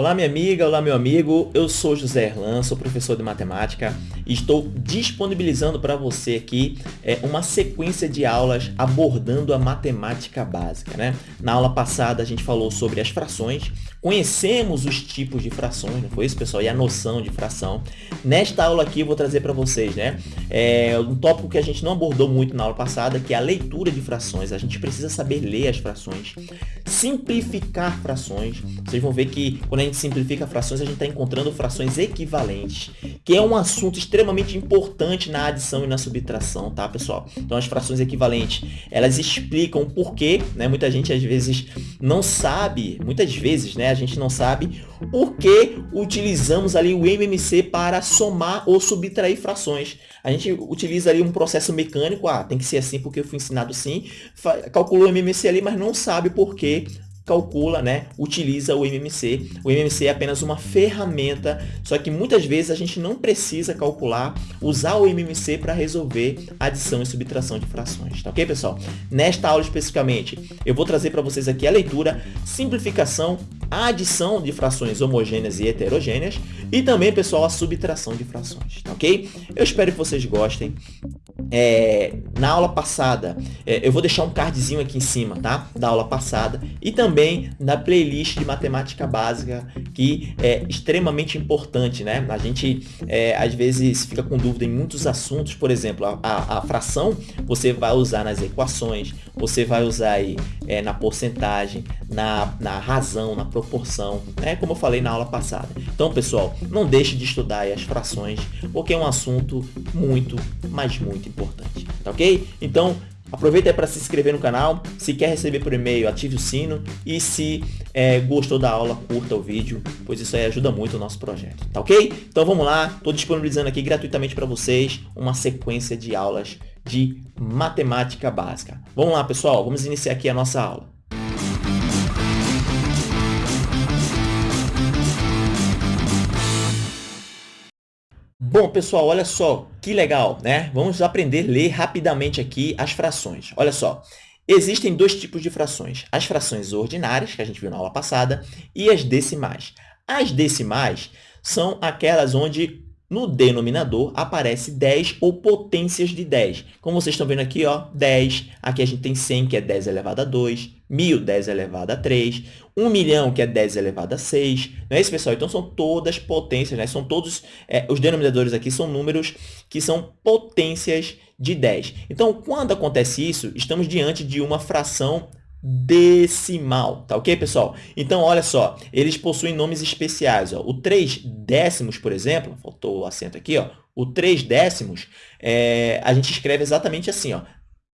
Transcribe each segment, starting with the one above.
Olá minha amiga, olá meu amigo, eu sou José Erlan, sou professor de matemática e estou disponibilizando para você aqui é, uma sequência de aulas abordando a matemática básica. Né? Na aula passada a gente falou sobre as frações, conhecemos os tipos de frações, não foi isso pessoal? E a noção de fração. Nesta aula aqui eu vou trazer para vocês né, é, um tópico que a gente não abordou muito na aula passada, que é a leitura de frações. A gente precisa saber ler as frações, simplificar frações. Vocês vão ver que quando a gente simplifica frações, a gente está encontrando frações equivalentes, que é um assunto extremamente importante na adição e na subtração, tá, pessoal? Então, as frações equivalentes, elas explicam o porquê, né? Muita gente, às vezes, não sabe, muitas vezes, né? A gente não sabe por que utilizamos ali o MMC para somar ou subtrair frações. A gente utiliza ali um processo mecânico, ah, tem que ser assim porque eu fui ensinado assim, calculou o MMC ali, mas não sabe por que calcula, né, utiliza o MMC. O MMC é apenas uma ferramenta, só que muitas vezes a gente não precisa calcular, usar o MMC para resolver adição e subtração de frações, tá ok, pessoal? Nesta aula especificamente, eu vou trazer para vocês aqui a leitura, simplificação, adição de frações homogêneas e heterogêneas e também, pessoal, a subtração de frações, tá ok? Eu espero que vocês gostem. É, na aula passada, é, eu vou deixar um cardzinho aqui em cima, tá? Da aula passada e também na playlist de matemática básica, que é extremamente importante, né? A gente, é, às vezes, fica com dúvida em muitos assuntos, por exemplo, a, a, a fração você vai usar nas equações, você vai usar aí é, na porcentagem, na, na razão, na proporção, né? Como eu falei na aula passada. Então, pessoal, não deixe de estudar as frações, porque é um assunto muito, mas muito importante, tá ok? Então, aproveita para se inscrever no canal, se quer receber por e-mail, ative o sino e se é, gostou da aula, curta o vídeo, pois isso aí ajuda muito o nosso projeto, tá ok? Então vamos lá, estou disponibilizando aqui gratuitamente para vocês uma sequência de aulas de matemática básica. Vamos lá, pessoal, vamos iniciar aqui a nossa aula. Bom, pessoal, olha só que legal, né? Vamos aprender a ler rapidamente aqui as frações. Olha só, existem dois tipos de frações. As frações ordinárias, que a gente viu na aula passada, e as decimais. As decimais são aquelas onde no denominador aparece 10 ou potências de 10. Como vocês estão vendo aqui, ó, 10. Aqui a gente tem 100, que é 10 elevado a 2. 1.000, 10 elevado a 3. 1 milhão, que é 10 elevado a 6. Não é isso, pessoal? Então, são todas potências, né? São todos, é, os denominadores aqui são números que são potências de 10. Então, quando acontece isso, estamos diante de uma fração decimal, tá ok, pessoal? Então, olha só, eles possuem nomes especiais. Ó. O 3 décimos, por exemplo, faltou o acento aqui, ó, o 3 décimos, é, a gente escreve exatamente assim, ó,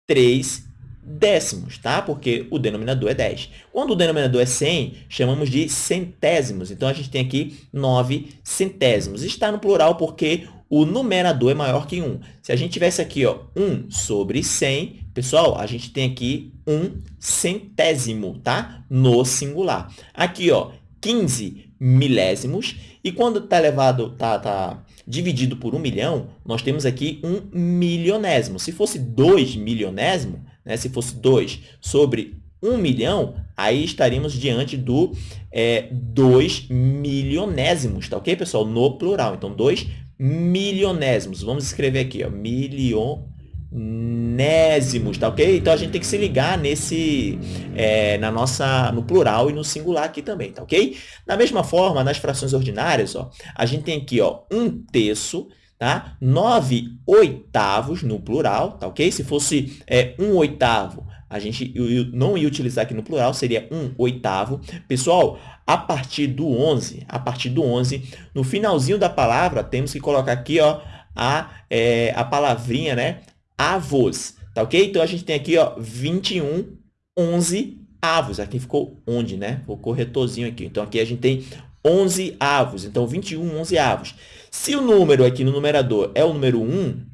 3 décimos, tá? Porque o denominador é 10. Quando o denominador é 100, chamamos de centésimos. Então, a gente tem aqui 9 centésimos. Está no plural porque o numerador é maior que 1. Se a gente tivesse aqui ó, 1 sobre 100, pessoal, a gente tem aqui 1 centésimo, tá? No singular. Aqui, ó, 15 milésimos. E quando está elevado, tá, tá dividido por 1 milhão, nós temos aqui 1 milionésimo. Se fosse 2 milionésimo, né, se fosse 2 sobre 1 milhão, aí estaríamos diante do é, 2 milionésimos, tá ok, pessoal? No plural. Então, 2 milionésimos. Vamos escrever aqui, ó, milionésimos, tá ok? Então, a gente tem que se ligar nesse, é, na nossa, no plural e no singular aqui também, tá ok? Da mesma forma, nas frações ordinárias, ó, a gente tem aqui, ó, um terço, tá? Nove oitavos no plural, tá ok? Se fosse é, um oitavo, a gente não ia utilizar aqui no plural, seria um oitavo. Pessoal, a partir do 11, a partir do 11, no finalzinho da palavra, temos que colocar aqui ó, a, é, a palavrinha, né? Avos, tá ok? Então, a gente tem aqui ó, 21, 11 avos. Aqui ficou onde, né? O corretorzinho aqui. Então, aqui a gente tem 11 avos. Então, 21, 11 avos. Se o número aqui no numerador é o número 1,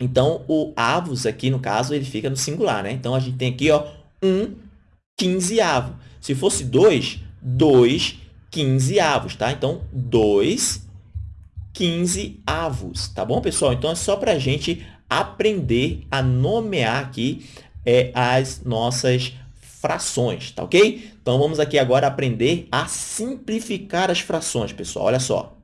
então, o avos aqui, no caso, ele fica no singular, né? Então, a gente tem aqui, ó, 1 quinzeavo. Se fosse 2, 2 quinzeavos, tá? Então, 2 quinzeavos, tá bom, pessoal? Então, é só para a gente aprender a nomear aqui é, as nossas frações, tá ok? Então, vamos aqui agora aprender a simplificar as frações, pessoal. Olha só.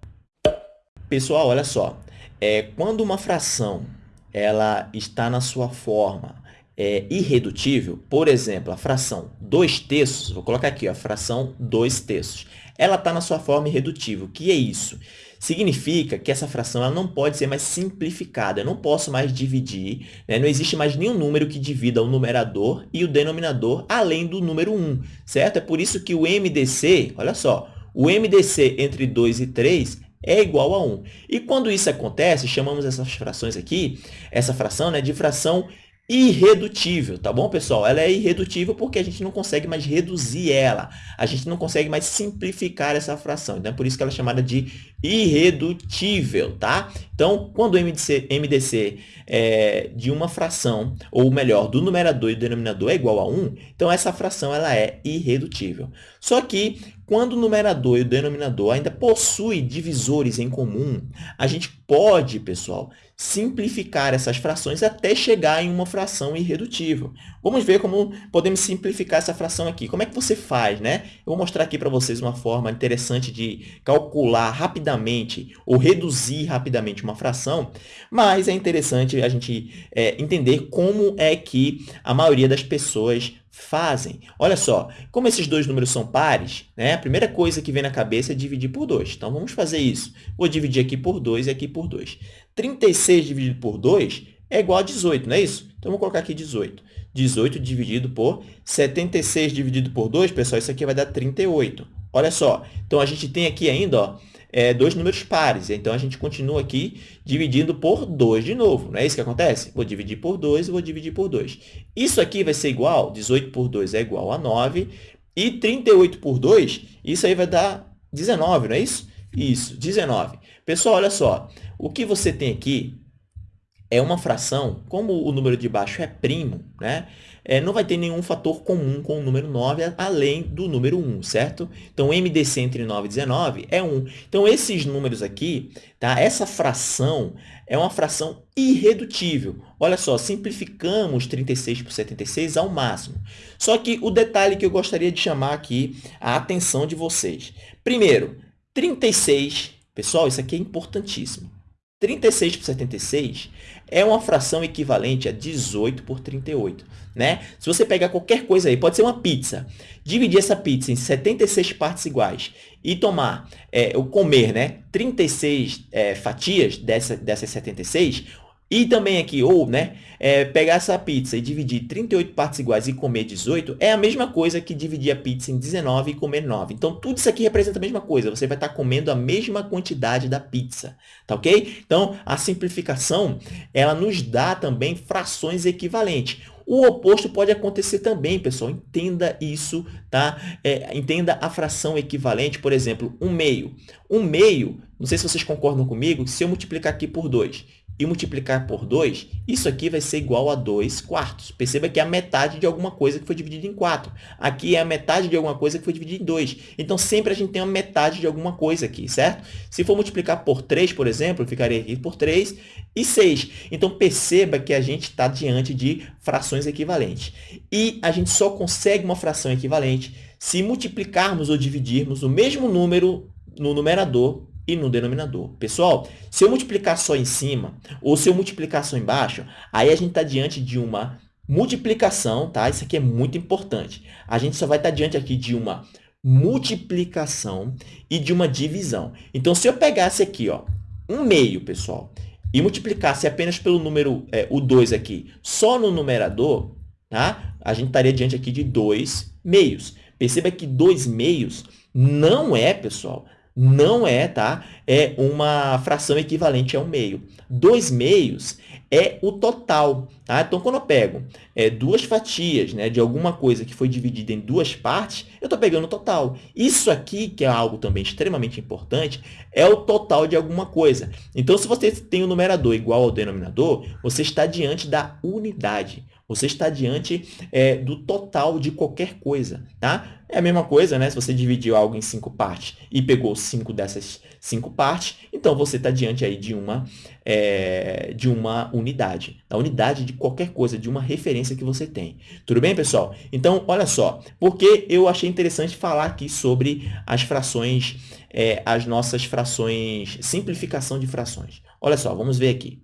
Pessoal, olha só. É, quando uma fração ela está na sua forma é, irredutível, por exemplo, a fração 2 terços, vou colocar aqui, a fração 2 terços, ela está na sua forma irredutível. O que é isso? Significa que essa fração ela não pode ser mais simplificada. Eu não posso mais dividir, né? não existe mais nenhum número que divida o numerador e o denominador além do número 1, certo? É por isso que o MDC, olha só, o MDC entre 2 e 3 é igual a 1. E quando isso acontece, chamamos essas frações aqui, essa fração né, de fração irredutível, tá bom, pessoal? Ela é irredutível porque a gente não consegue mais reduzir ela. A gente não consegue mais simplificar essa fração. Então, é por isso que ela é chamada de irredutível, tá? Então, quando o MDC, MDC é de uma fração, ou melhor, do numerador e do denominador é igual a 1, então essa fração ela é irredutível. Só que, quando o numerador e o denominador ainda possuem divisores em comum, a gente pode, pessoal, simplificar essas frações até chegar em uma fração irredutível. Vamos ver como podemos simplificar essa fração aqui. Como é que você faz, né? Eu vou mostrar aqui para vocês uma forma interessante de calcular rapidamente ou reduzir rapidamente uma fração, mas é interessante a gente é, entender como é que a maioria das pessoas fazem. Olha só, como esses dois números são pares, né, a primeira coisa que vem na cabeça é dividir por 2. Então, vamos fazer isso. Vou dividir aqui por 2 e aqui por 2. 36 dividido por 2 é igual a 18, não é isso? Então, vou colocar aqui 18. 18 dividido por 76 dividido por 2, pessoal, isso aqui vai dar 38. Olha só, então a gente tem aqui ainda ó, é, dois números pares. Então, a gente continua aqui dividindo por 2 de novo. Não é isso que acontece? Vou dividir por 2 e vou dividir por 2. Isso aqui vai ser igual, 18 por 2 é igual a 9. E 38 por 2, isso aí vai dar 19, não é isso? Isso, 19. Pessoal, olha só. O que você tem aqui é uma fração, como o número de baixo é primo, né? É, não vai ter nenhum fator comum com o número 9, além do número 1, certo? Então, MDC entre 9 e 19 é 1. Então, esses números aqui, tá? essa fração é uma fração irredutível. Olha só, simplificamos 36 por 76 ao máximo. Só que o detalhe que eu gostaria de chamar aqui a atenção de vocês. Primeiro, 36, pessoal, isso aqui é importantíssimo. 36 por 76 é uma fração equivalente a 18 por 38. Né? Se você pegar qualquer coisa aí, pode ser uma pizza, dividir essa pizza em 76 partes iguais e tomar, é, comer né, 36 é, fatias dessa, dessas 76, e também aqui, ou né, é, pegar essa pizza e dividir 38 partes iguais e comer 18, é a mesma coisa que dividir a pizza em 19 e comer 9. Então, tudo isso aqui representa a mesma coisa. Você vai estar comendo a mesma quantidade da pizza, tá ok? Então, a simplificação, ela nos dá também frações equivalentes. O oposto pode acontecer também, pessoal. Entenda isso, tá? É, entenda a fração equivalente, por exemplo, um meio. Um meio, não sei se vocês concordam comigo, se eu multiplicar aqui por 2 e multiplicar por 2, isso aqui vai ser igual a 2 quartos. Perceba que é a metade de alguma coisa que foi dividida em 4. Aqui é a metade de alguma coisa que foi dividida em 2. Então, sempre a gente tem uma metade de alguma coisa aqui, certo? Se for multiplicar por 3, por exemplo, ficaria aqui por 3 e 6. Então, perceba que a gente está diante de frações equivalentes. E a gente só consegue uma fração equivalente se multiplicarmos ou dividirmos o mesmo número no numerador e no denominador. Pessoal, se eu multiplicar só em cima ou se eu multiplicar só embaixo, aí a gente está diante de uma multiplicação, tá? Isso aqui é muito importante. A gente só vai estar tá diante aqui de uma multiplicação e de uma divisão. Então, se eu pegasse aqui, ó, um meio, pessoal, e multiplicasse apenas pelo número, é, o 2 aqui, só no numerador, tá? A gente estaria diante aqui de dois meios. Perceba que dois meios não é, pessoal, não é, tá? É uma fração equivalente a um meio. Dois meios é o total, tá? Então, quando eu pego é, duas fatias né, de alguma coisa que foi dividida em duas partes, eu estou pegando o total. Isso aqui, que é algo também extremamente importante, é o total de alguma coisa. Então, se você tem o numerador igual ao denominador, você está diante da unidade. Você está diante é, do total de qualquer coisa, tá? É a mesma coisa, né? Se você dividiu algo em cinco partes e pegou cinco dessas cinco partes, então você está diante aí de uma, é, de uma unidade, da unidade de qualquer coisa, de uma referência que você tem. Tudo bem, pessoal? Então, olha só, porque eu achei interessante falar aqui sobre as frações, é, as nossas frações, simplificação de frações. Olha só, vamos ver aqui.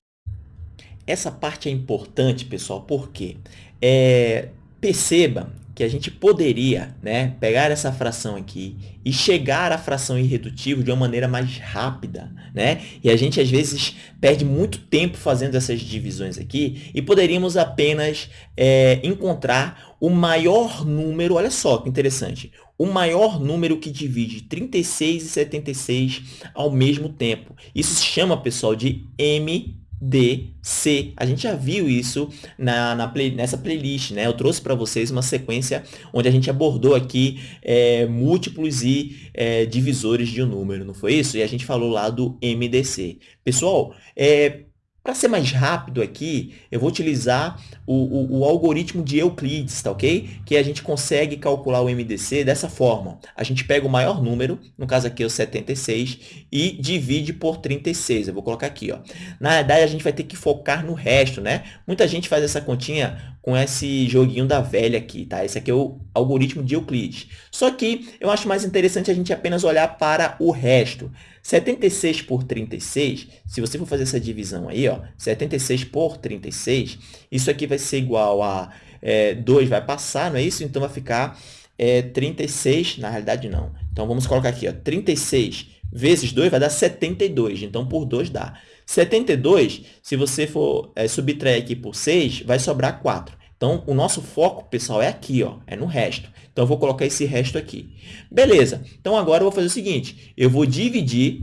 Essa parte é importante, pessoal, porque é, perceba que a gente poderia né, pegar essa fração aqui e chegar à fração irredutível de uma maneira mais rápida. Né? E a gente, às vezes, perde muito tempo fazendo essas divisões aqui e poderíamos apenas é, encontrar o maior número, olha só que interessante, o maior número que divide 36 e 76 ao mesmo tempo. Isso se chama, pessoal, de M D, C. A gente já viu isso na, na play, nessa playlist, né? Eu trouxe para vocês uma sequência onde a gente abordou aqui é, múltiplos e é, divisores de um número, não foi isso? E a gente falou lá do MDC. Pessoal, é, para ser mais rápido aqui, eu vou utilizar o, o, o, algoritmo de Euclides, tá ok? Que a gente consegue calcular o MDC dessa forma. A gente pega o maior número, no caso aqui é o 76, e divide por 36. Eu vou colocar aqui, ó. Na verdade, a gente vai ter que focar no resto, né? Muita gente faz essa continha com esse joguinho da velha aqui, tá? Esse aqui é o algoritmo de Euclides. Só que eu acho mais interessante a gente apenas olhar para o resto. 76 por 36, se você for fazer essa divisão aí, ó, 76 por 36, isso aqui vai ser igual a é, 2 vai passar, não é isso? Então vai ficar é, 36, na realidade não. Então vamos colocar aqui, ó, 36 vezes 2 vai dar 72, então por 2 dá. 72, se você for é, subtrair aqui por 6, vai sobrar 4. Então, o nosso foco, pessoal, é aqui, ó, é no resto. Então, eu vou colocar esse resto aqui. Beleza. Então, agora eu vou fazer o seguinte. Eu vou dividir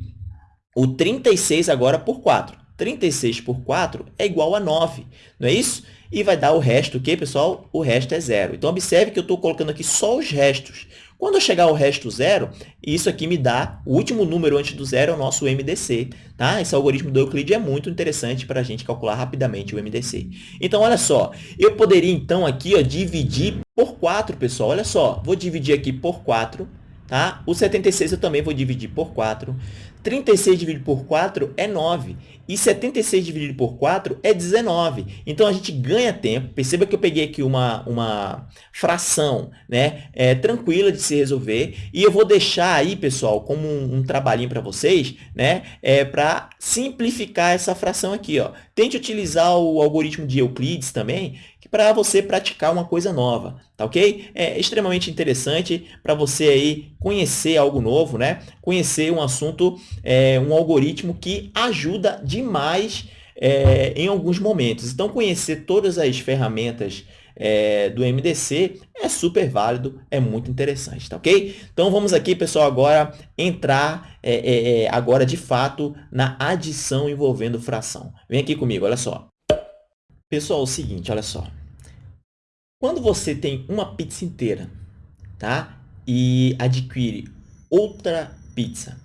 o 36 agora por 4. 36 por 4 é igual a 9, não é isso? E vai dar o resto, o que, pessoal? O resto é zero. Então, observe que eu estou colocando aqui só os restos. Quando eu chegar ao resto zero, isso aqui me dá, o último número antes do zero é o nosso MDC. Tá? Esse algoritmo do Euclid é muito interessante para a gente calcular rapidamente o MDC. Então, olha só, eu poderia então aqui ó, dividir por 4, pessoal. Olha só, vou dividir aqui por 4. Tá? O 76 eu também vou dividir por 4. 36 dividido por 4 é 9. E 76 dividido por 4 é 19. Então, a gente ganha tempo. Perceba que eu peguei aqui uma, uma fração né, é, tranquila de se resolver. E eu vou deixar aí, pessoal, como um, um trabalhinho para vocês, né, é, para simplificar essa fração aqui. Ó. Tente utilizar o algoritmo de Euclides também, para você praticar uma coisa nova, tá ok? É extremamente interessante para você aí conhecer algo novo, né? Conhecer um assunto, é, um algoritmo que ajuda demais é, em alguns momentos. Então, conhecer todas as ferramentas é, do MDC é super válido, é muito interessante, tá ok? Então, vamos aqui, pessoal, agora entrar é, é, é agora de fato na adição envolvendo fração. Vem aqui comigo, olha só. Pessoal, é o seguinte, olha só. Quando você tem uma pizza inteira, tá? E adquire outra pizza.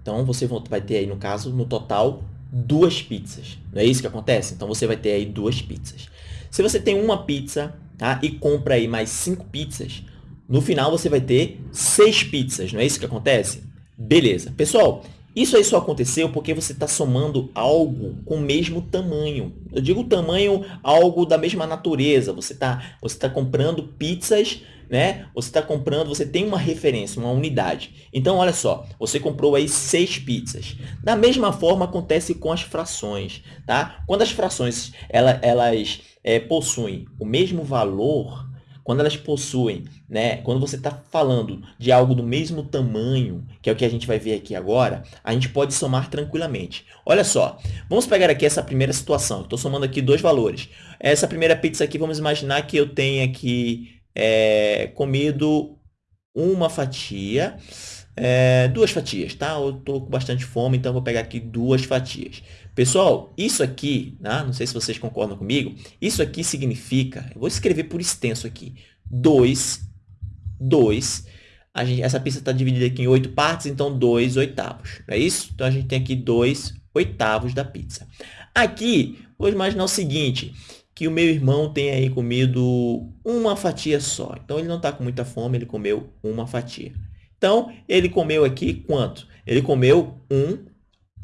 Então, você vai ter aí, no caso, no total, duas pizzas. Não é isso que acontece? Então, você vai ter aí duas pizzas. Se você tem uma pizza, tá? E compra aí mais cinco pizzas, no final você vai ter seis pizzas. Não é isso que acontece? Beleza. Pessoal, isso aí só aconteceu porque você está somando algo com o mesmo tamanho. Eu digo tamanho, algo da mesma natureza. Você está você tá comprando pizzas, né? Você está comprando, você tem uma referência, uma unidade. Então, olha só, você comprou aí seis pizzas. Da mesma forma acontece com as frações, tá? Quando as frações elas, é, possuem o mesmo valor, quando elas possuem, né, quando você está falando de algo do mesmo tamanho, que é o que a gente vai ver aqui agora, a gente pode somar tranquilamente. Olha só, vamos pegar aqui essa primeira situação. Estou somando aqui dois valores. Essa primeira pizza aqui, vamos imaginar que eu tenha aqui é, comido uma fatia, é, duas fatias, tá? Eu estou com bastante fome, então vou pegar aqui duas fatias. Pessoal, isso aqui, né? não sei se vocês concordam comigo, isso aqui significa, eu vou escrever por extenso aqui, 2, 2, essa pista está dividida aqui em oito partes, então 2 oitavos, não é isso? Então, a gente tem aqui 2 oitavos da pizza. Aqui, vou imaginar o seguinte, que o meu irmão tem aí comido uma fatia só. Então, ele não está com muita fome, ele comeu uma fatia. Então, ele comeu aqui quanto? Ele comeu um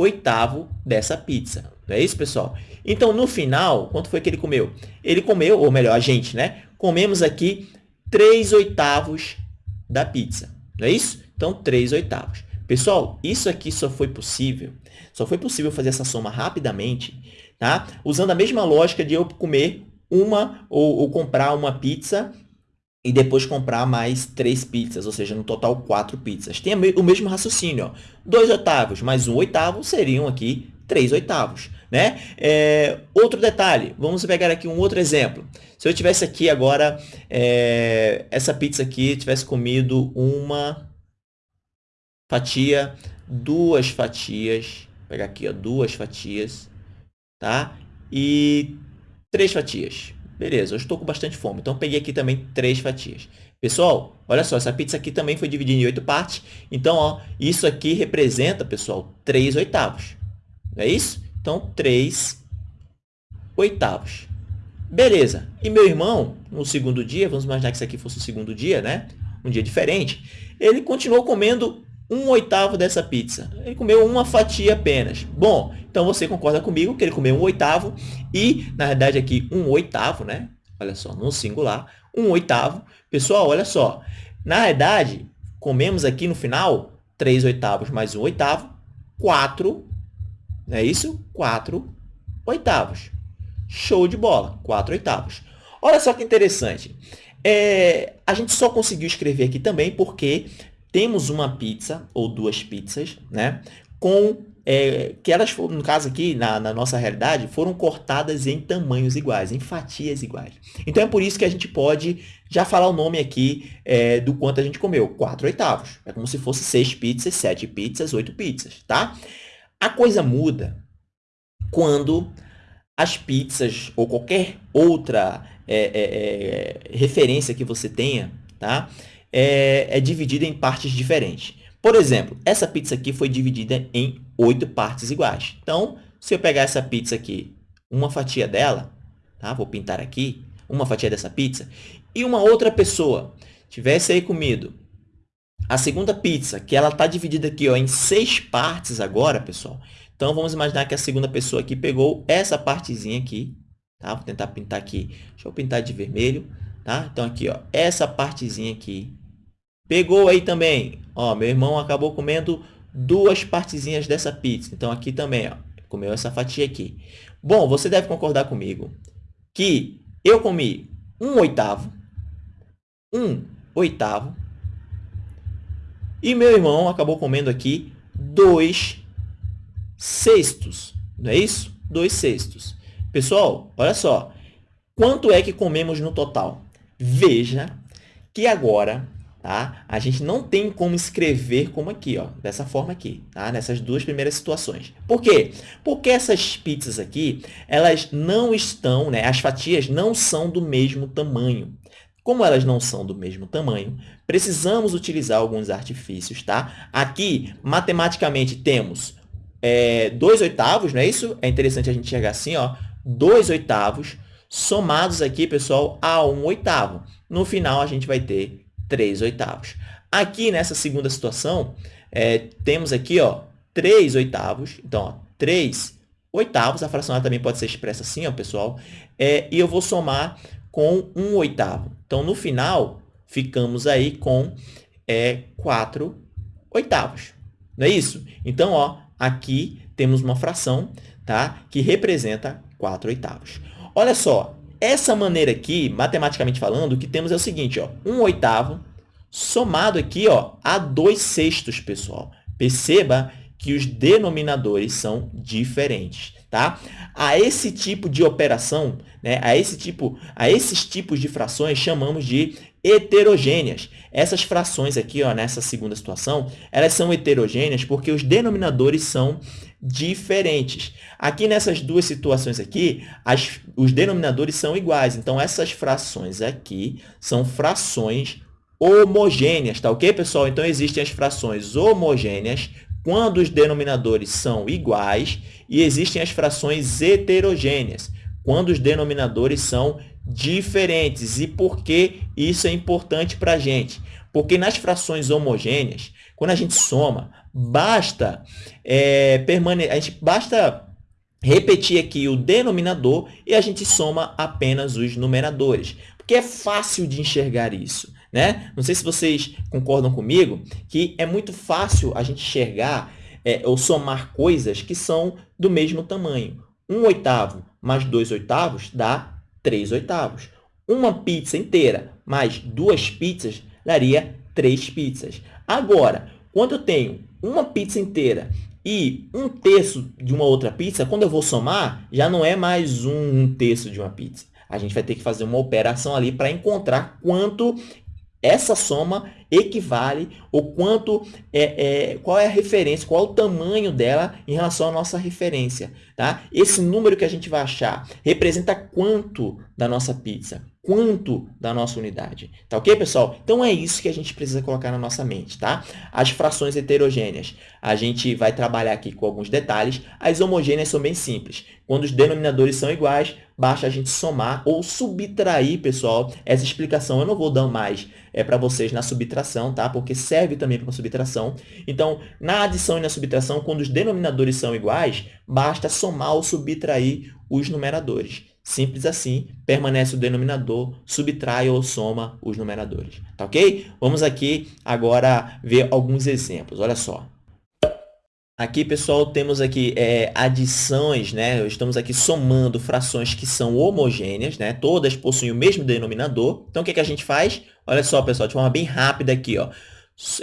oitavo dessa pizza. Não é isso, pessoal? Então, no final, quanto foi que ele comeu? Ele comeu, ou melhor, a gente, né? Comemos aqui 3 oitavos da pizza. Não é isso? Então, 3 oitavos. Pessoal, isso aqui só foi possível, só foi possível fazer essa soma rapidamente, tá? Usando a mesma lógica de eu comer uma ou, ou comprar uma pizza e depois comprar mais três pizzas, ou seja, no total quatro pizzas. Tem o mesmo raciocínio, ó. Dois oitavos mais um oitavo seriam aqui três oitavos, né? É, outro detalhe, vamos pegar aqui um outro exemplo. Se eu tivesse aqui agora, é, essa pizza aqui, tivesse comido uma fatia, duas fatias, vou pegar aqui, ó, duas fatias, tá? E três fatias. Beleza, eu estou com bastante fome, então peguei aqui também três fatias. Pessoal, olha só, essa pizza aqui também foi dividida em oito partes. Então, ó, isso aqui representa, pessoal, três oitavos. Não é isso? Então, três oitavos. Beleza. E meu irmão, no segundo dia, vamos imaginar que isso aqui fosse o segundo dia, né? Um dia diferente. Ele continuou comendo um oitavo dessa pizza. Ele comeu uma fatia apenas. Bom, então você concorda comigo que ele comeu um oitavo e, na verdade, aqui um oitavo, né? Olha só, no singular, um oitavo. Pessoal, olha só. Na verdade, comemos aqui no final três oitavos mais um oitavo, quatro, não é isso? Quatro oitavos. Show de bola, quatro oitavos. Olha só que interessante. É, a gente só conseguiu escrever aqui também porque temos uma pizza ou duas pizzas, né? Com é, que elas, no caso aqui, na, na, nossa realidade, foram cortadas em tamanhos iguais, em fatias iguais. Então, é por isso que a gente pode já falar o nome aqui é, do quanto a gente comeu. 4 oitavos. É como se fosse 6 pizzas, 7 pizzas, 8 pizzas, tá? A coisa muda quando as pizzas ou qualquer outra é, é, é referência que você tenha, tá? É, é dividida em partes diferentes. Por exemplo, essa pizza aqui foi dividida em oito partes iguais. Então, se eu pegar essa pizza aqui, uma fatia dela, tá? vou pintar aqui, uma fatia dessa pizza, e uma outra pessoa tivesse aí comido a segunda pizza, que ela está dividida aqui ó, em seis partes agora, pessoal. Então, vamos imaginar que a segunda pessoa aqui pegou essa partezinha aqui, tá? Vou tentar pintar aqui, deixa eu pintar de vermelho, tá? Então, aqui, ó, essa partezinha aqui, Pegou aí também, ó, meu irmão acabou comendo duas partezinhas dessa pizza. Então, aqui também, ó, comeu essa fatia aqui. Bom, você deve concordar comigo que eu comi um oitavo, um oitavo, e meu irmão acabou comendo aqui dois sextos. Não é isso? Dois sextos. Pessoal, olha só. Quanto é que comemos no total? Veja que agora tá? A gente não tem como escrever como aqui, ó, dessa forma aqui, tá? Nessas duas primeiras situações. Por quê? Porque essas pizzas aqui, elas não estão, né? As fatias não são do mesmo tamanho. Como elas não são do mesmo tamanho, precisamos utilizar alguns artifícios, tá? Aqui, matematicamente, temos é, dois oitavos, não é isso? É interessante a gente enxergar assim, ó, dois oitavos somados aqui, pessoal, a um oitavo. No final, a gente vai ter 3 oitavos. Aqui nessa segunda situação, é, temos aqui ó, 3 oitavos. Então, ó, 3 oitavos, a fração também pode ser expressa assim, ó, pessoal. É, e eu vou somar com 1 oitavo. Então, no final, ficamos aí com é, 4 oitavos. Não é isso? Então, ó, aqui temos uma fração tá, que representa 4 oitavos. Olha só, essa maneira aqui, matematicamente falando, o que temos é o seguinte, ó, 1 oitavo somado aqui ó, a 2 sextos, pessoal. Perceba que os denominadores são diferentes, tá? A esse tipo de operação, né, a, esse tipo, a esses tipos de frações chamamos de heterogêneas. Essas frações aqui, ó, nessa segunda situação, elas são heterogêneas porque os denominadores são diferentes. Aqui nessas duas situações aqui, as, os denominadores são iguais. Então, essas frações aqui são frações homogêneas, tá ok, pessoal? Então, existem as frações homogêneas quando os denominadores são iguais e existem as frações heterogêneas quando os denominadores são diferentes. E por que isso é importante para a gente? Porque nas frações homogêneas, quando a gente soma, basta é, a gente basta repetir aqui o denominador e a gente soma apenas os numeradores, porque é fácil de enxergar isso. Né? Não sei se vocês concordam comigo que é muito fácil a gente enxergar é, ou somar coisas que são do mesmo tamanho. Um oitavo mais dois oitavos dá três oitavos. Uma pizza inteira mais duas pizzas daria três pizzas. Agora, quando eu tenho uma pizza inteira e um terço de uma outra pizza, quando eu vou somar, já não é mais um, um terço de uma pizza. A gente vai ter que fazer uma operação ali para encontrar quanto essa soma equivale ou quanto é, é, qual é a referência, qual é o tamanho dela em relação à nossa referência. Tá? Esse número que a gente vai achar representa quanto da nossa pizza, quanto da nossa unidade. Tá ok, pessoal? Então, é isso que a gente precisa colocar na nossa mente. Tá? As frações heterogêneas, a gente vai trabalhar aqui com alguns detalhes. As homogêneas são bem simples. Quando os denominadores são iguais, basta a gente somar ou subtrair, pessoal. Essa explicação eu não vou dar mais é para vocês na subtração, tá? Porque serve também para subtração. Então, na adição e na subtração, quando os denominadores são iguais, basta somar ou subtrair os numeradores. Simples assim, permanece o denominador, subtrai ou soma os numeradores. Tá ok? Vamos aqui agora ver alguns exemplos. Olha só. Aqui, pessoal, temos aqui é, adições, né? Estamos aqui somando frações que são homogêneas, né? Todas possuem o mesmo denominador. Então, o que, que a gente faz? Olha só, pessoal, de forma bem rápida aqui, ó.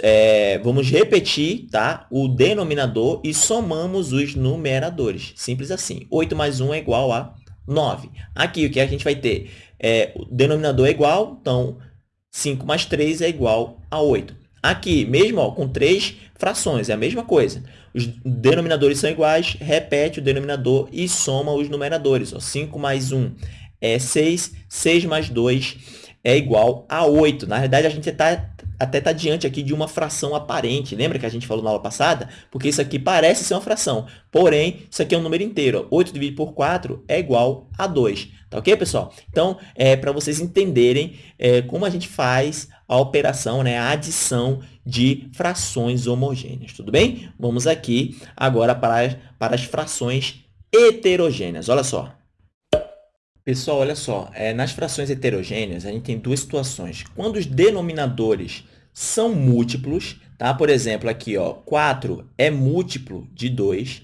É, vamos repetir tá? o denominador e somamos os numeradores. Simples assim. 8 mais 1 é igual a 9. Aqui, o que a gente vai ter? É, o denominador é igual, então 5 mais 3 é igual a 8. Aqui, mesmo ó, com três frações, é a mesma coisa. Os denominadores são iguais, repete o denominador e soma os numeradores. Ó. 5 mais 1 é 6, 6 mais 2 é igual a 8. Na verdade, a gente tá, até está diante aqui de uma fração aparente. Lembra que a gente falou na aula passada? Porque isso aqui parece ser uma fração. Porém, isso aqui é um número inteiro. 8 dividido por 4 é igual a 2. Tá ok, pessoal? Então, é para vocês entenderem é, como a gente faz a operação, né, a adição de frações homogêneas. Tudo bem? Vamos aqui agora para, para as frações heterogêneas. Olha só. Pessoal, olha só, é, nas frações heterogêneas, a gente tem duas situações. Quando os denominadores são múltiplos, tá? por exemplo, aqui, ó, 4 é múltiplo de 2,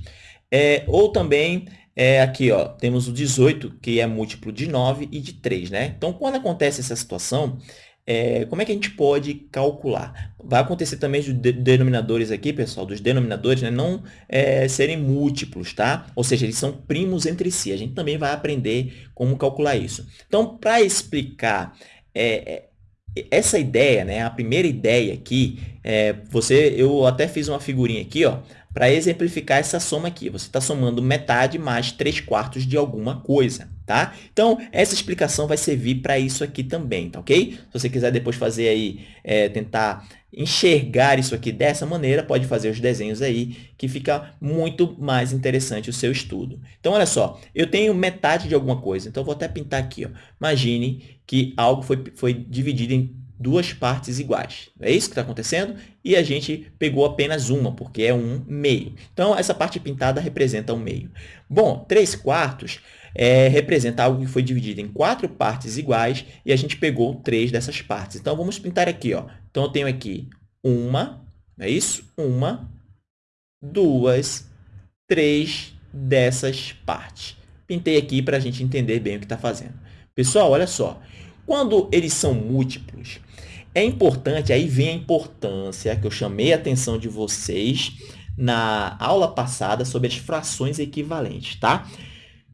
é, ou também é, aqui ó, temos o 18, que é múltiplo de 9 e de 3. Né? Então, quando acontece essa situação, é, como é que a gente pode calcular? Vai acontecer também os denominadores aqui, pessoal, dos denominadores, né, não é, serem múltiplos, tá? Ou seja, eles são primos entre si. A gente também vai aprender como calcular isso. Então, para explicar é, é, essa ideia, né, a primeira ideia aqui, é, você, eu até fiz uma figurinha aqui, ó, para exemplificar essa soma aqui. Você está somando metade mais 3 quartos de alguma coisa, tá? Então, essa explicação vai servir para isso aqui também, tá ok? Se você quiser depois fazer aí, é, tentar enxergar isso aqui dessa maneira, pode fazer os desenhos aí, que fica muito mais interessante o seu estudo. Então, olha só, eu tenho metade de alguma coisa, então vou até pintar aqui, ó. Imagine que algo foi, foi dividido em duas partes iguais. É isso que está acontecendo? E a gente pegou apenas uma, porque é um meio. Então, essa parte pintada representa um meio. Bom, 3 quartos é, representa algo que foi dividido em quatro partes iguais e a gente pegou três dessas partes. Então, vamos pintar aqui. Ó. Então, eu tenho aqui uma, é isso? Uma, duas, três dessas partes. Pintei aqui para a gente entender bem o que está fazendo. Pessoal, olha só. Quando eles são múltiplos, é importante, aí vem a importância que eu chamei a atenção de vocês na aula passada sobre as frações equivalentes, tá?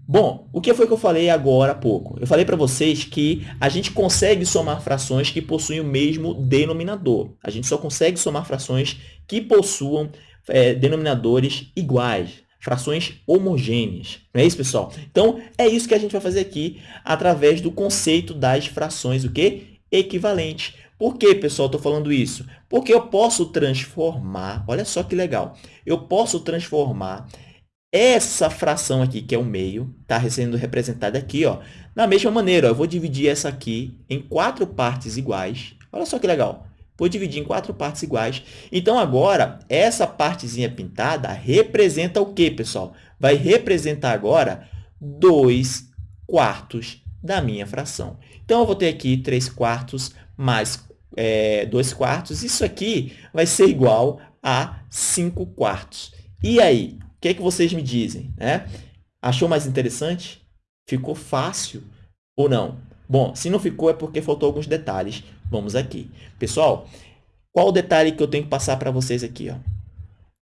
Bom, o que foi que eu falei agora há pouco? Eu falei para vocês que a gente consegue somar frações que possuem o mesmo denominador. A gente só consegue somar frações que possuam é, denominadores iguais frações homogêneas. Não é isso, pessoal? Então, é isso que a gente vai fazer aqui através do conceito das frações o quê? equivalentes. Por que, pessoal, estou falando isso? Porque eu posso transformar, olha só que legal, eu posso transformar essa fração aqui, que é o meio, está sendo representada aqui, ó, da mesma maneira. Ó, eu vou dividir essa aqui em quatro partes iguais. Olha só que legal. Vou dividir em quatro partes iguais. Então, agora, essa partezinha pintada representa o quê, pessoal? Vai representar agora 2 quartos da minha fração. Então, eu vou ter aqui 3 quartos mais é, 2 quartos. Isso aqui vai ser igual a 5 quartos. E aí, o que, é que vocês me dizem? Né? Achou mais interessante? Ficou fácil ou não? Bom, se não ficou é porque faltou alguns detalhes. Vamos aqui. Pessoal, qual o detalhe que eu tenho que passar para vocês aqui? Ó?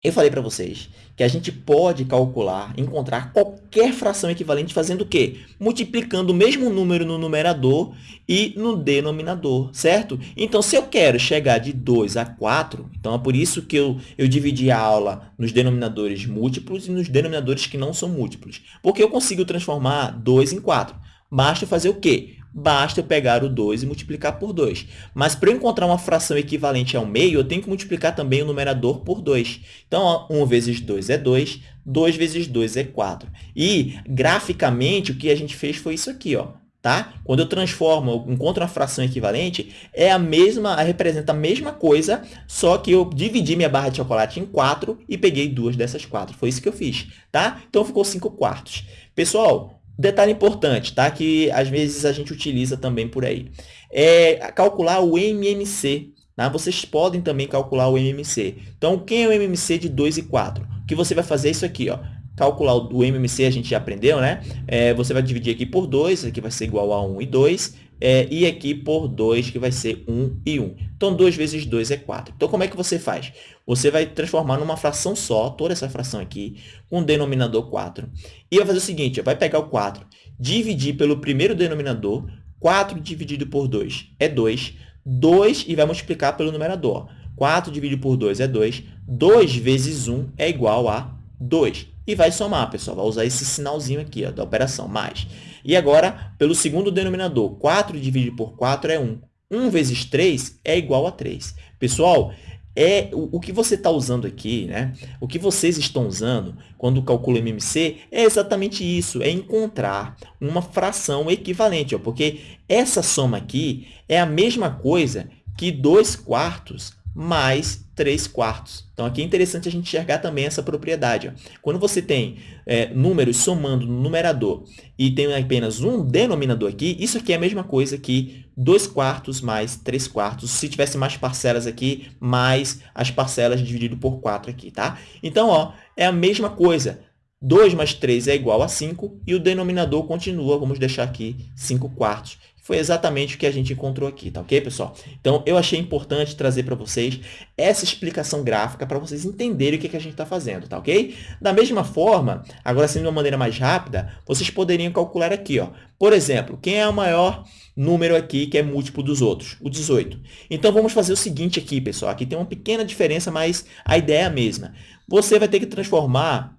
Eu falei para vocês que a gente pode calcular, encontrar qualquer fração equivalente fazendo o quê? Multiplicando o mesmo número no numerador e no denominador, certo? Então, se eu quero chegar de 2 a 4, então é por isso que eu, eu dividi a aula nos denominadores múltiplos e nos denominadores que não são múltiplos. Porque eu consigo transformar 2 em 4. Basta fazer o quê? Basta eu pegar o 2 e multiplicar por 2. Mas para eu encontrar uma fração equivalente ao meio, eu tenho que multiplicar também o numerador por 2. Então, ó, 1 vezes 2 é 2, 2 vezes 2 é 4. E, graficamente, o que a gente fez foi isso aqui. Ó, tá? Quando eu transformo, eu encontro uma fração equivalente, é a mesma, representa a mesma coisa, só que eu dividi minha barra de chocolate em 4 e peguei duas dessas 4. Foi isso que eu fiz, tá? Então, ficou 5 quartos. Pessoal, Detalhe importante, tá? que às vezes a gente utiliza também por aí. É calcular o MMC. Tá? Vocês podem também calcular o MMC. Então, quem é o MMC de 2 e 4? O que você vai fazer é isso aqui. Ó. Calcular o MMC a gente já aprendeu, né? É, você vai dividir aqui por 2, aqui vai ser igual a 1 e 2 é, e aqui por 2, que vai ser 1 e 1. Então, 2 vezes 2 é 4. Então, como é que você faz? Você vai transformar numa fração só, toda essa fração aqui, com o denominador 4. E vai fazer o seguinte, vai pegar o 4, dividir pelo primeiro denominador, 4 dividido por 2 é 2, 2 e vai multiplicar pelo numerador. 4 dividido por 2 é 2, 2 vezes 1 é igual a 2. E vai somar, pessoal, vai usar esse sinalzinho aqui ó, da operação, mais. E agora, pelo segundo denominador, 4 dividido por 4 é 1. 1 vezes 3 é igual a 3. Pessoal, é o, o que você está usando aqui, né? o que vocês estão usando quando calcula MMC é exatamente isso, é encontrar uma fração equivalente, ó, porque essa soma aqui é a mesma coisa que 2 quartos mais 3 quartos. Então, aqui é interessante a gente enxergar também essa propriedade. Quando você tem é, números somando no numerador e tem apenas um denominador aqui, isso aqui é a mesma coisa que 2 quartos mais 3 quartos, se tivesse mais parcelas aqui, mais as parcelas dividido por 4 aqui, tá? Então, ó, é a mesma coisa. 2 mais 3 é igual a 5 e o denominador continua, vamos deixar aqui 5 quartos. Foi exatamente o que a gente encontrou aqui, tá ok, pessoal? Então, eu achei importante trazer para vocês essa explicação gráfica para vocês entenderem o que, que a gente está fazendo, tá ok? Da mesma forma, agora sendo de uma maneira mais rápida, vocês poderiam calcular aqui, ó. Por exemplo, quem é o maior número aqui que é múltiplo dos outros? O 18. Então, vamos fazer o seguinte aqui, pessoal. Aqui tem uma pequena diferença, mas a ideia é a mesma. Você vai ter que transformar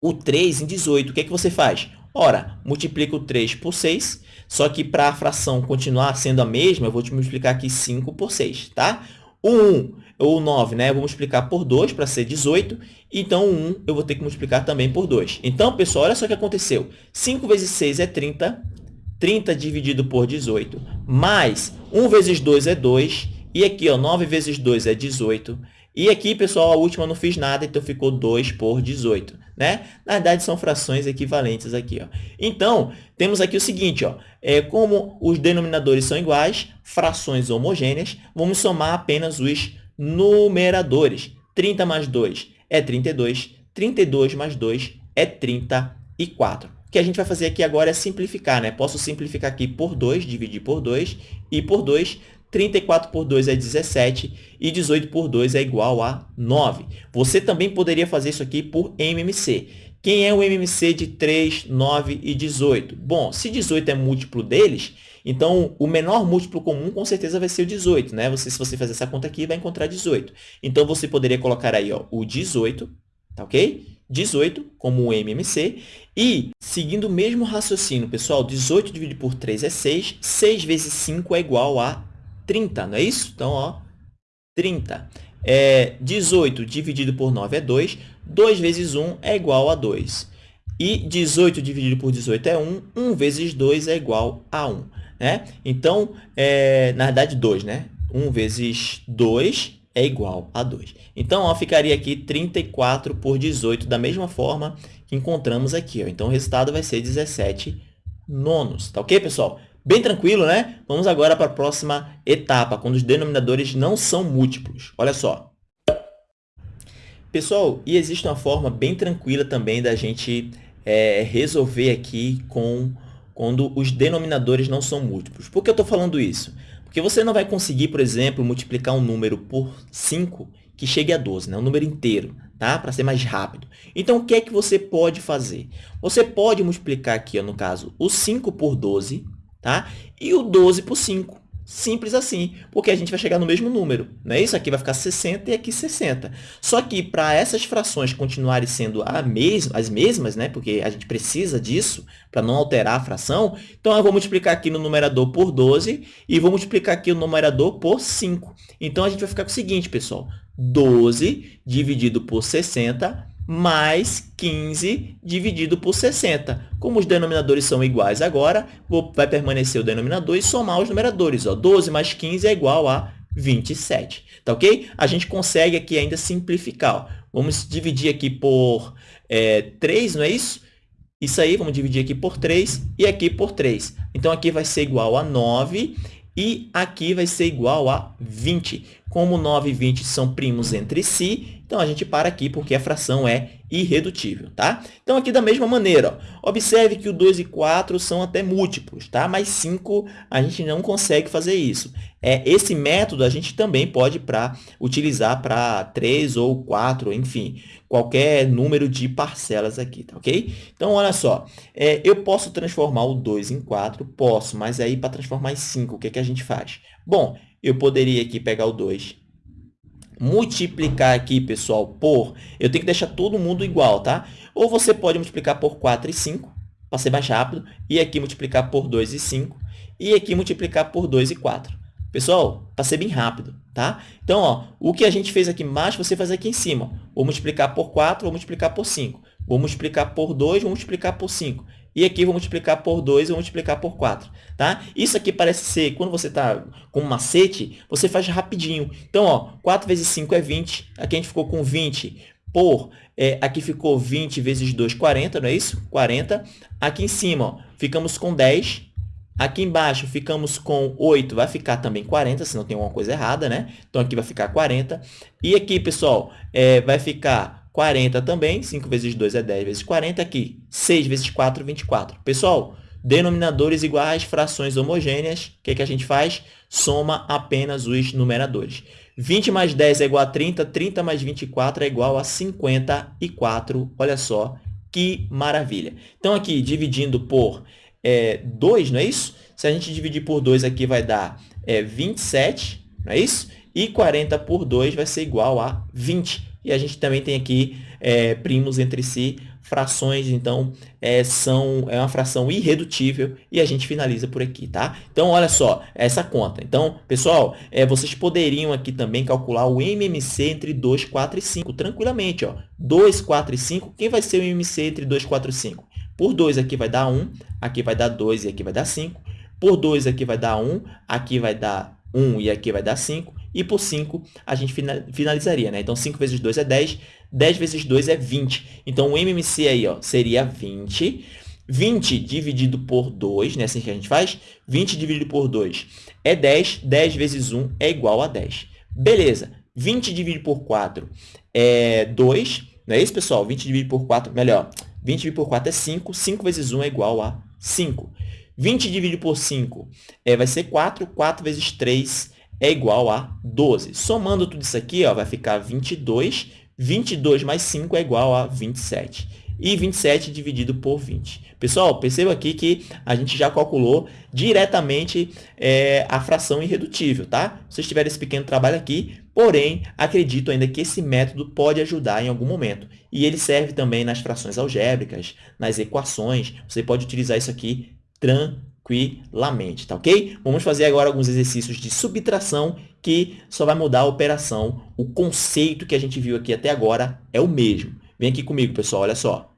o 3 em 18. O que é que você faz? Ora, multiplica o 3 por 6, só que para a fração continuar sendo a mesma, eu vou te multiplicar aqui 5 por 6, tá? O 1, ou 9, né? Eu vou multiplicar por 2 para ser 18, então o 1 eu vou ter que multiplicar também por 2. Então, pessoal, olha só o que aconteceu. 5 vezes 6 é 30, 30 dividido por 18, mais 1 vezes 2 é 2, e aqui, ó, 9 vezes 2 é 18, e aqui, pessoal, a última não fiz nada, então ficou 2 por 18. Né? Na verdade, são frações equivalentes aqui. Ó. Então, temos aqui o seguinte, ó, é, como os denominadores são iguais, frações homogêneas, vamos somar apenas os numeradores. 30 mais 2 é 32, 32 mais 2 é 34. O que a gente vai fazer aqui agora é simplificar. Né? Posso simplificar aqui por 2, dividir por 2, e por 2 34 por 2 é 17 e 18 por 2 é igual a 9. Você também poderia fazer isso aqui por MMC. Quem é o MMC de 3, 9 e 18? Bom, se 18 é múltiplo deles, então o menor múltiplo comum com certeza vai ser o 18. Né? Você, se você fazer essa conta aqui, vai encontrar 18. Então, você poderia colocar aí ó, o 18, tá ok? 18 como o MMC. E, seguindo o mesmo raciocínio, pessoal, 18 dividido por 3 é 6. 6 vezes 5 é igual a 30, não é isso? Então, ó, 30. É, 18 dividido por 9 é 2. 2 vezes 1 é igual a 2. E 18 dividido por 18 é 1. 1 vezes 2 é igual a 1. Né? Então, é, na verdade, 2, né? 1 vezes 2 é igual a 2. Então, ó, ficaria aqui 34 por 18, da mesma forma que encontramos aqui. Ó. Então, o resultado vai ser 17 nonos. Tá ok, pessoal? Bem tranquilo, né? Vamos agora para a próxima etapa, quando os denominadores não são múltiplos. Olha só. Pessoal, e existe uma forma bem tranquila também da gente é, resolver aqui com quando os denominadores não são múltiplos. Por que eu estou falando isso? Porque você não vai conseguir, por exemplo, multiplicar um número por 5 que chegue a 12, né? um número inteiro, tá? para ser mais rápido. Então, o que é que você pode fazer? Você pode multiplicar aqui, ó, no caso, o 5 por 12, tá? E o 12 por 5. Simples assim, porque a gente vai chegar no mesmo número. Não é isso? Aqui vai ficar 60 e aqui 60. Só que para essas frações continuarem sendo mes as mesmas, né? porque a gente precisa disso para não alterar a fração, então eu vou multiplicar aqui no numerador por 12 e vou multiplicar aqui o numerador por 5. Então, a gente vai ficar com o seguinte, pessoal. 12 dividido por 60 mais 15 dividido por 60. Como os denominadores são iguais agora, vou, vai permanecer o denominador e somar os numeradores. Ó. 12 mais 15 é igual a 27. Tá ok? A gente consegue aqui ainda simplificar. Ó. Vamos dividir aqui por é, 3, não é isso? Isso aí, vamos dividir aqui por 3 e aqui por 3. Então, aqui vai ser igual a 9 e aqui vai ser igual a 20. Como 9 e 20 são primos entre si, então, a gente para aqui porque a fração é irredutível, tá? Então, aqui da mesma maneira, ó, observe que o 2 e 4 são até múltiplos, tá? Mas 5 a gente não consegue fazer isso. É, esse método a gente também pode pra, utilizar para 3 ou 4, enfim, qualquer número de parcelas aqui, tá ok? Então, olha só, é, eu posso transformar o 2 em 4? Posso, mas aí para transformar em 5, o que, é que a gente faz? Bom, eu poderia aqui pegar o 2 multiplicar aqui, pessoal, por... Eu tenho que deixar todo mundo igual, tá? Ou você pode multiplicar por 4 e 5, para ser mais rápido, e aqui multiplicar por 2 e 5, e aqui multiplicar por 2 e 4. Pessoal, para ser bem rápido, tá? Então, ó, o que a gente fez aqui embaixo, você faz aqui em cima. Vou multiplicar por 4, vou multiplicar por 5. Vou multiplicar por 2, vou multiplicar por 5. E aqui vou multiplicar por 2 e vou multiplicar por 4. Tá? Isso aqui parece ser, quando você está com um macete, você faz rapidinho. Então, ó, 4 vezes 5 é 20. Aqui a gente ficou com 20 por... É, aqui ficou 20 vezes 2, 40, não é isso? 40. Aqui em cima, ó, ficamos com 10. Aqui embaixo ficamos com 8, vai ficar também 40, se não tem alguma coisa errada, né? Então, aqui vai ficar 40. E aqui, pessoal, é, vai ficar 40 também, 5 vezes 2 é 10 vezes 40 aqui. 6 vezes 4, 24. Pessoal, denominadores iguais, frações homogêneas, o que, que a gente faz? Soma apenas os numeradores. 20 mais 10 é igual a 30, 30 mais 24 é igual a 54. Olha só que maravilha. Então, aqui, dividindo por é, 2, não é isso? Se a gente dividir por 2 aqui, vai dar é, 27, não é isso? E 40 por 2 vai ser igual a 20. E a gente também tem aqui é, primos entre si, frações, então, é, são, é uma fração irredutível e a gente finaliza por aqui, tá? Então, olha só, essa conta. Então, pessoal, é, vocês poderiam aqui também calcular o MMC entre 2, 4 e 5, tranquilamente, ó. 2, 4 e 5, quem vai ser o MMC entre 2, 4 e 5? Por 2 aqui vai dar 1, aqui vai dar 2 e aqui vai dar 5. Por 2 aqui vai dar 1, aqui vai dar 1 e aqui vai dar 5. E por 5, a gente finalizaria, né? Então, 5 vezes 2 é 10, 10 vezes 2 é 20. Então, o MMC aí ó, seria 20. 20 dividido por 2, né? Assim que a gente faz. 20 dividido por 2 é 10. 10 vezes 1 é igual a 10. Beleza. 20 dividido por 4 é 2. Não é isso, pessoal? 20 dividido por 4, melhor. 20 dividido por 4 é 5. 5 vezes 1 é igual a 5. 20 dividido por 5 é, vai ser 4. 4 vezes 3 é igual a 12. Somando tudo isso aqui, ó, vai ficar 22. 22 mais 5 é igual a 27. E 27 dividido por 20. Pessoal, perceba aqui que a gente já calculou diretamente é, a fração irredutível, tá? Vocês tiveram esse pequeno trabalho aqui, porém, acredito ainda que esse método pode ajudar em algum momento. E ele serve também nas frações algébricas, nas equações. Você pode utilizar isso aqui tranquilamente tranquilamente, tá ok? Vamos fazer agora alguns exercícios de subtração que só vai mudar a operação. O conceito que a gente viu aqui até agora é o mesmo. Vem aqui comigo, pessoal, olha só.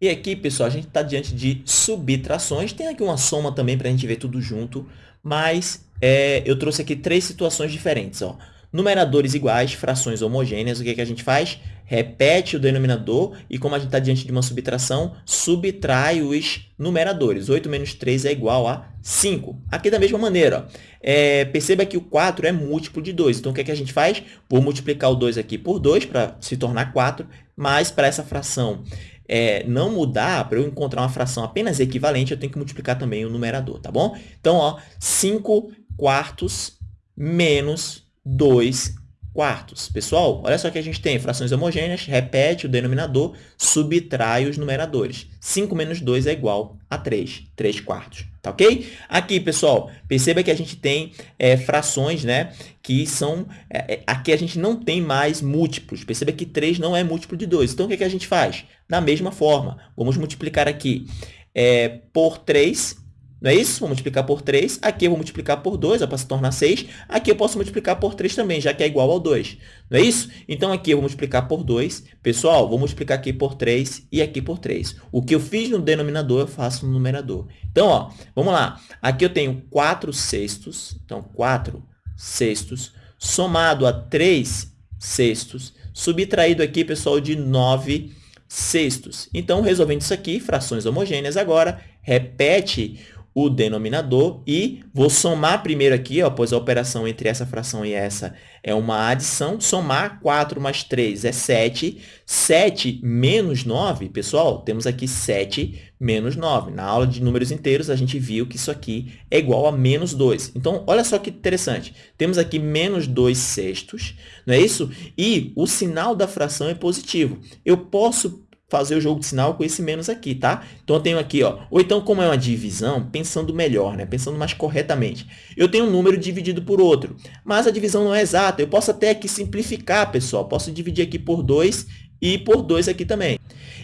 E aqui, pessoal, a gente está diante de subtrações. Tem aqui uma soma também para a gente ver tudo junto. mas é, eu trouxe aqui três situações diferentes. Ó. Numeradores iguais, frações homogêneas, o que, que a gente faz? Repete o denominador e, como a gente está diante de uma subtração, subtrai os numeradores. 8 menos 3 é igual a 5. Aqui da mesma maneira, é, perceba que o 4 é múltiplo de 2. Então, o que, que a gente faz? Vou multiplicar o 2 aqui por 2 para se tornar 4, mas para essa fração é, não mudar, para eu encontrar uma fração apenas equivalente, eu tenho que multiplicar também o numerador, tá bom? Então, ó, 5 quartos menos 2 quartos. Pessoal, olha só que a gente tem frações homogêneas, repete o denominador, subtrai os numeradores. 5 menos 2 é igual a 3, 3 quartos. Tá ok? Aqui, pessoal, perceba que a gente tem é, frações, né, que são... É, é aqui a gente não tem mais múltiplos. Perceba que 3 não é múltiplo de 2. Então, o que, é que a gente faz? Da mesma forma, vamos multiplicar aqui é, por 3 não é isso? Vou multiplicar por 3. Aqui eu vou multiplicar por 2, para se tornar 6. Aqui eu posso multiplicar por 3 também, já que é igual ao 2. Não é isso? Então, aqui eu vou multiplicar por 2. Pessoal, vou multiplicar aqui por 3 e aqui por 3. O que eu fiz no denominador, eu faço no numerador. Então, ó, vamos lá. Aqui eu tenho 4 sextos. Então, 4 sextos somado a 3 sextos, subtraído aqui, pessoal, de 9 sextos. Então, resolvendo isso aqui, frações homogêneas agora, repete o denominador e vou somar primeiro aqui, ó, pois a operação entre essa fração e essa é uma adição. Somar 4 mais 3 é 7. 7 menos 9, pessoal, temos aqui 7 menos 9. Na aula de números inteiros, a gente viu que isso aqui é igual a menos 2. Então, olha só que interessante. Temos aqui menos 2 sextos, não é isso? E o sinal da fração é positivo. Eu posso fazer o jogo de sinal com esse menos aqui, tá? Então, eu tenho aqui, ó, ou então, como é uma divisão, pensando melhor, né? Pensando mais corretamente. Eu tenho um número dividido por outro, mas a divisão não é exata. Eu posso até aqui simplificar, pessoal. Posso dividir aqui por 2 e por 2 aqui também.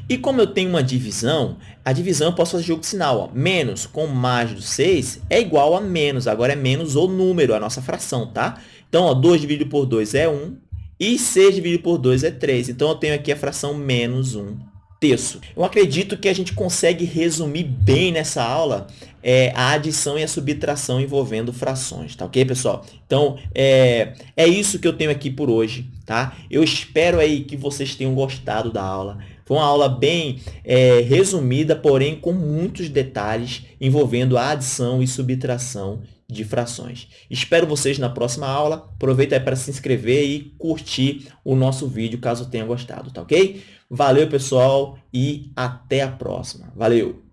E como eu tenho uma divisão, a divisão eu posso fazer jogo de sinal. Ó. Menos com mais do 6 é igual a menos. Agora é menos o número, a nossa fração, tá? Então, ó, 2 dividido por 2 é 1. E 6 dividido por 2 é 3. Então, eu tenho aqui a fração menos 1 terço. Eu acredito que a gente consegue resumir bem nessa aula é, a adição e a subtração envolvendo frações, tá ok, pessoal? Então, é, é isso que eu tenho aqui por hoje, tá? Eu espero aí que vocês tenham gostado da aula. Foi uma aula bem é, resumida, porém com muitos detalhes envolvendo a adição e subtração de frações. Espero vocês na próxima aula. Aproveita aí para se inscrever e curtir o nosso vídeo, caso tenha gostado, tá ok? Valeu, pessoal, e até a próxima. Valeu!